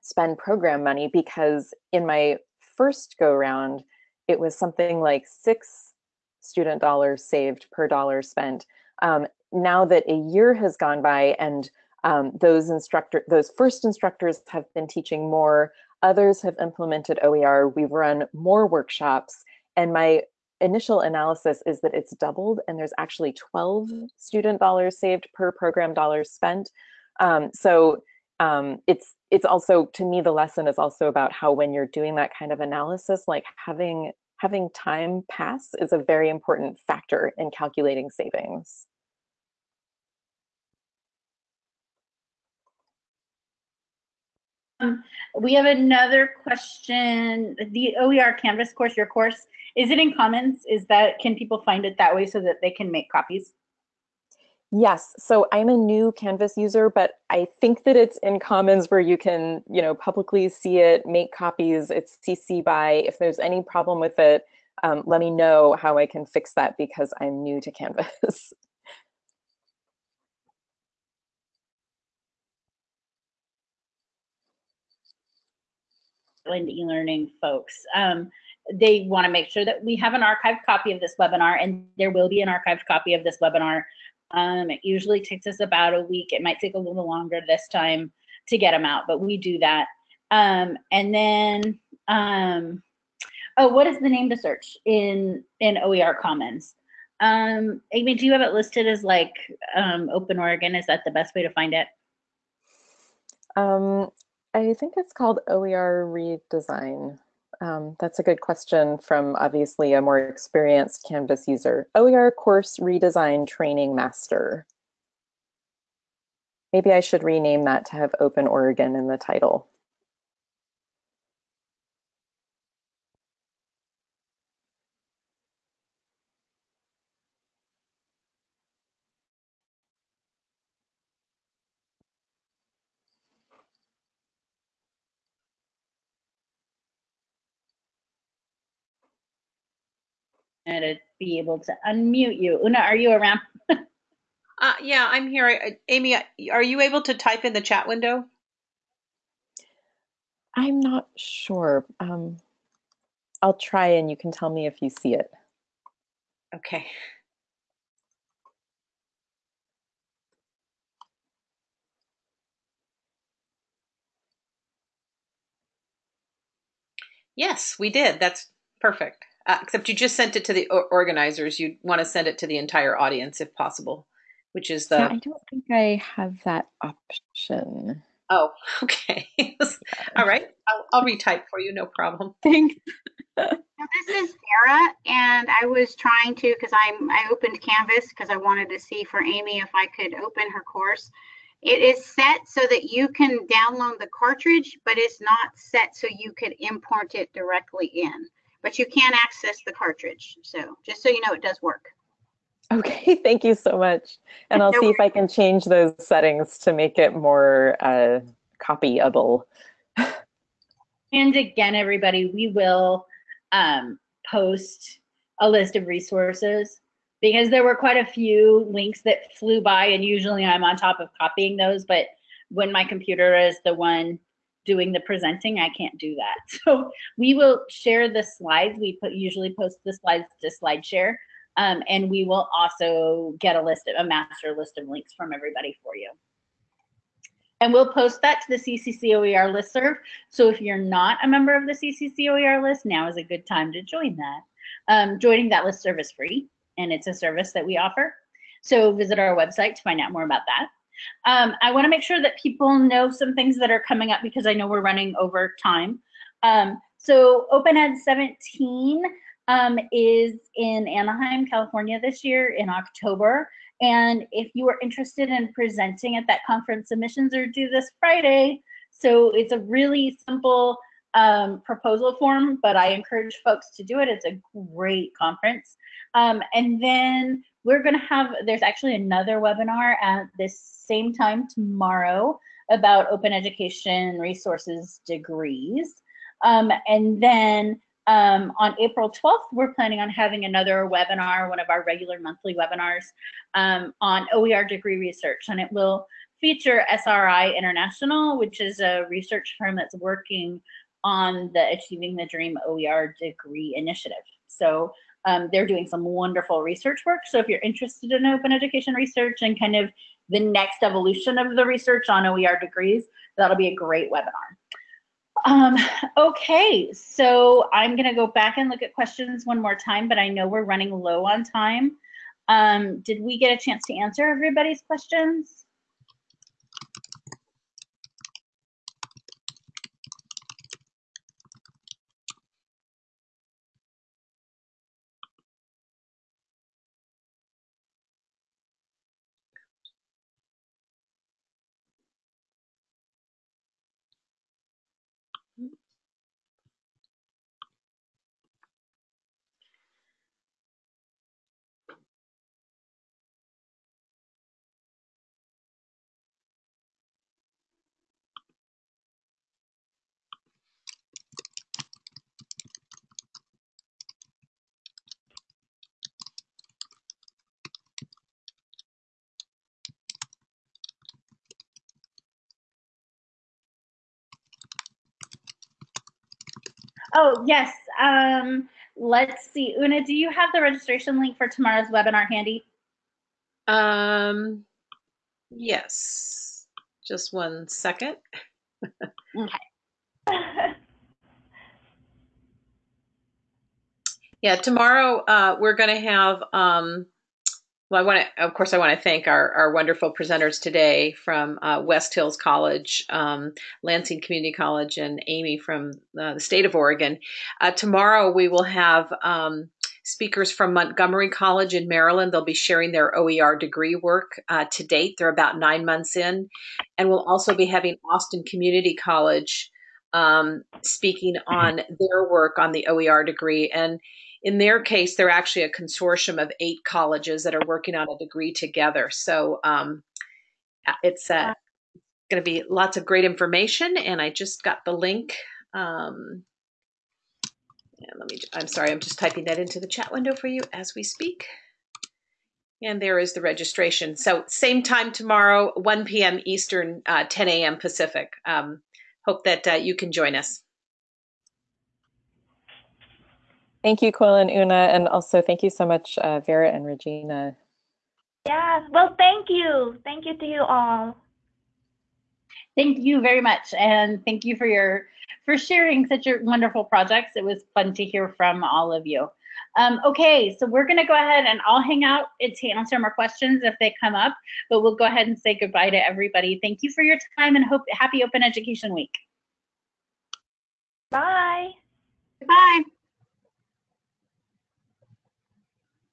spend program money because in my first go round, it was something like six student dollars saved per dollar spent. Um, now that a year has gone by and um, those instructor, those first instructors have been teaching more, others have implemented OER, we've run more workshops, and my initial analysis is that it's doubled and there's actually 12 student dollars saved per program dollars spent. Um, so um, it's it's also to me the lesson is also about how when you're doing that kind of analysis, like having having time pass is a very important factor in calculating savings. Um, we have another question. The OER Canvas course, your course, is it in Commons? Is that, can people find it that way so that they can make copies? Yes, so I'm a new Canvas user, but I think that it's in Commons where you can, you know, publicly see it, make copies, it's CC by. If there's any problem with it, um, let me know how I can fix that because I'm new to Canvas. and e-learning folks. Um, they want to make sure that we have an archived copy of this webinar and there will be an archived copy of this webinar. Um, it usually takes us about a week. It might take a little longer this time to get them out, but we do that. Um, and then, um, oh, what is the name to search in, in OER Commons? Um, Amy, do you have it listed as like um, Open Oregon? Is that the best way to find it? Um, I think it's called OER redesign. Um, that's a good question from obviously a more experienced Canvas user. OER course redesign training master. Maybe I should rename that to have Open Oregon in the title. To be able to unmute you. Una, are you around? uh, yeah, I'm here. Amy, are you able to type in the chat window? I'm not sure. Um, I'll try and you can tell me if you see it. Okay. Yes, we did. That's perfect. Uh, except you just sent it to the organizers. You'd want to send it to the entire audience if possible, which is the. Yeah, I don't think I have that option. Oh, okay. All right. I'll, I'll retype for you. No problem. Thanks. this is Sarah, and I was trying to because I'm I opened Canvas because I wanted to see for Amy if I could open her course. It is set so that you can download the cartridge, but it's not set so you could import it directly in but you can access the cartridge. So just so you know, it does work. Okay, thank you so much. And I'll see if I can change those settings to make it more uh, copyable. And again, everybody, we will um, post a list of resources because there were quite a few links that flew by and usually I'm on top of copying those, but when my computer is the one doing the presenting, I can't do that. So we will share the slides. We put usually post the slides to SlideShare. Um, and we will also get a list of a master list of links from everybody for you. And we'll post that to the CCCOER listserv. So if you're not a member of the CCCOER list, now is a good time to join that. Um, joining that listserv is free and it's a service that we offer. So visit our website to find out more about that. Um, I want to make sure that people know some things that are coming up because I know we're running over time. Um, so Open Ed 17 um, is in Anaheim, California this year in October. And if you are interested in presenting at that conference, submissions are due this Friday. So it's a really simple um, proposal form, but I encourage folks to do it. It's a great conference. Um, and then we're going to have, there's actually another webinar at this same time tomorrow about open education resources degrees. Um, and then um, on April 12th, we're planning on having another webinar, one of our regular monthly webinars um, on OER degree research. And it will feature SRI International, which is a research firm that's working on the Achieving the Dream OER degree initiative. So um, they're doing some wonderful research work. So if you're interested in open education research and kind of the next evolution of the research on OER degrees, that'll be a great webinar. Um, okay, so I'm gonna go back and look at questions one more time, but I know we're running low on time. Um, did we get a chance to answer everybody's questions? Oh, yes. Um, let's see. Una, do you have the registration link for tomorrow's webinar handy? Um, yes. Just one second. Okay. Yeah, tomorrow uh, we're going to have. Um, well, I want to, of course, I want to thank our, our wonderful presenters today from uh, West Hills College, um, Lansing Community College, and Amy from uh, the state of Oregon. Uh, tomorrow we will have um, speakers from Montgomery College in Maryland. They'll be sharing their OER degree work uh, to date. They're about nine months in. And we'll also be having Austin Community College um, speaking on their work on the OER degree. And in their case, they're actually a consortium of eight colleges that are working on a degree together. So um, it's uh, going to be lots of great information. And I just got the link. Um, and let me, I'm sorry, I'm just typing that into the chat window for you as we speak. And there is the registration. So same time tomorrow, 1 p.m. Eastern, uh, 10 a.m. Pacific. Um, hope that uh, you can join us. Thank you, Quill and Una, and also thank you so much, uh, Vera and Regina. Yeah, well, thank you. Thank you to you all. Thank you very much, and thank you for your for sharing such a wonderful projects. It was fun to hear from all of you. Um, okay, so we're going to go ahead and I'll hang out to answer more questions if they come up, but we'll go ahead and say goodbye to everybody. Thank you for your time and hope happy Open Education Week. Bye. Bye.